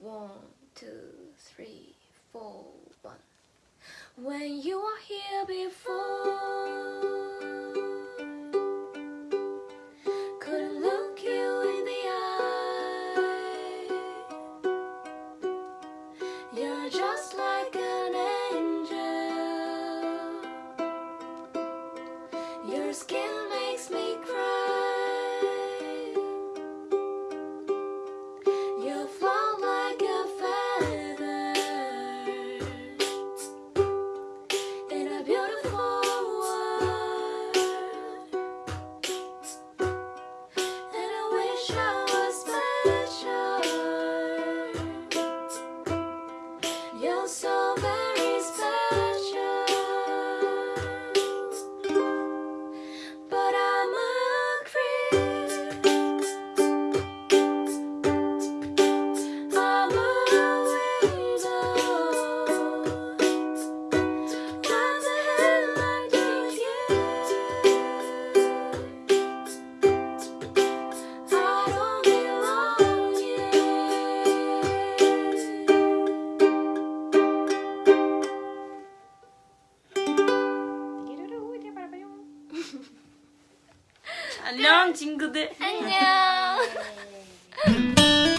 One, two, three, four, one. When you were here before, couldn't look you in the eye. You're just like an angel. Your skin 안녕 친구들. 안녕.